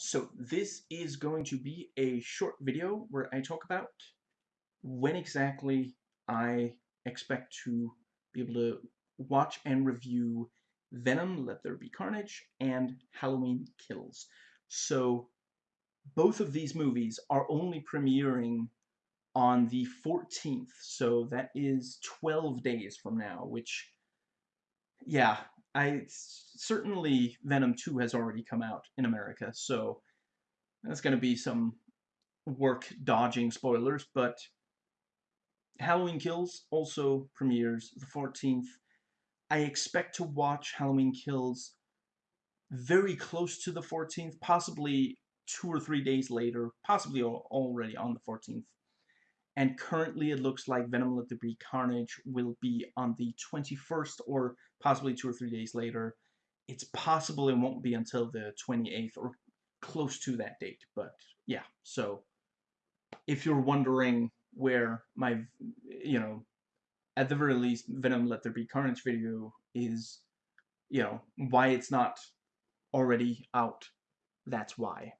So this is going to be a short video where I talk about when exactly I expect to be able to watch and review Venom, Let There Be Carnage, and Halloween Kills. So both of these movies are only premiering on the 14th, so that is 12 days from now, which, yeah, I certainly Venom 2 has already come out in America, so that's going to be some work dodging spoilers, but Halloween Kills also premieres the 14th. I expect to watch Halloween Kills very close to the 14th, possibly two or three days later, possibly already on the 14th. And currently it looks like Venom Let There Be Carnage will be on the 21st or possibly two or three days later. It's possible it won't be until the 28th or close to that date. But yeah, so if you're wondering where my, you know, at the very least, Venom Let There Be Carnage video is, you know, why it's not already out, that's why.